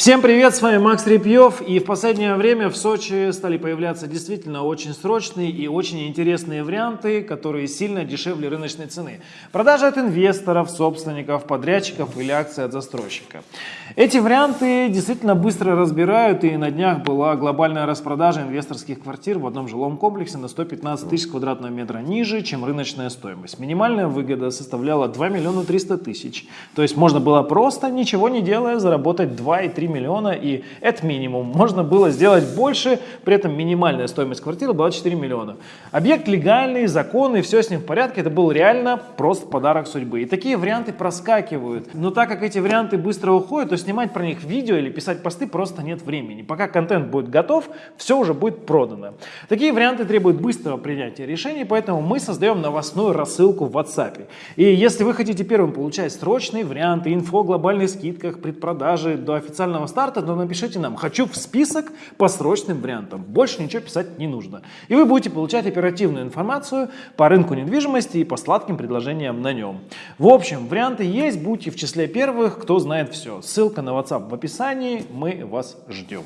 Всем привет, с вами Макс Репьев, и в последнее время в Сочи стали появляться действительно очень срочные и очень интересные варианты, которые сильно дешевле рыночной цены. Продажа от инвесторов, собственников, подрядчиков или акции от застройщика. Эти варианты действительно быстро разбирают, и на днях была глобальная распродажа инвесторских квартир в одном жилом комплексе на 115 тысяч квадратного метра ниже, чем рыночная стоимость. Минимальная выгода составляла 2 миллиона 300 тысяч, то есть можно было просто, ничего не делая, заработать 2,3 миллиона, и это минимум. Можно было сделать больше, при этом минимальная стоимость квартиры была 4 миллиона. Объект легальный, законный, все с ним в порядке, это был реально просто подарок судьбы. И такие варианты проскакивают. Но так как эти варианты быстро уходят, то снимать про них видео или писать посты просто нет времени. Пока контент будет готов, все уже будет продано. Такие варианты требуют быстрого принятия решений, поэтому мы создаем новостную рассылку в WhatsApp. И если вы хотите первым получать срочные варианты, инфо о глобальных скидках, предпродажи до официального официального старта, то напишите нам «Хочу в список по срочным вариантам». Больше ничего писать не нужно. И вы будете получать оперативную информацию по рынку недвижимости и по сладким предложениям на нем. В общем, варианты есть, будьте в числе первых, кто знает все. Ссылка на WhatsApp в описании, мы вас ждем.